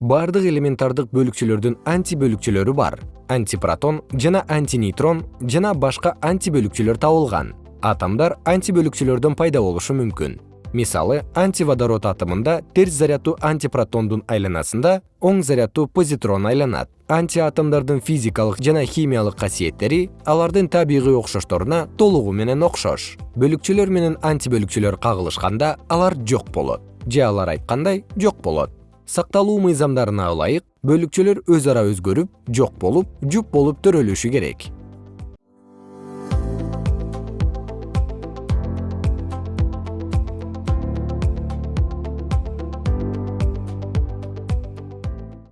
бардык элементардык бөлүкчөлөрдүн антибөлүкчөлөрү бар. Антипротон жана антинейтрон жана башка антибөлүкчөлөр табылган. Атомдор антибөлүкчөлөрдөн пайда болушу мүмкүн. Мисалы антиводород атомунда терс заряддуу антипротондун айланасында оң заряддуу позитрон айланат. Антиатомдордун физикалык жана химиялык касиеттери алардын табигый окшошторуна толугу менен окшош. Бөлүкчөлөр менен антибөлүкчөлөр кагылышканда алар жок болот. Же алар айткандай жок болот сакталуу мыйзамдарына ылайык бөлүкчөлөр өз ара өзгөрүп жок болуп жуп болуп төрөлүшү керек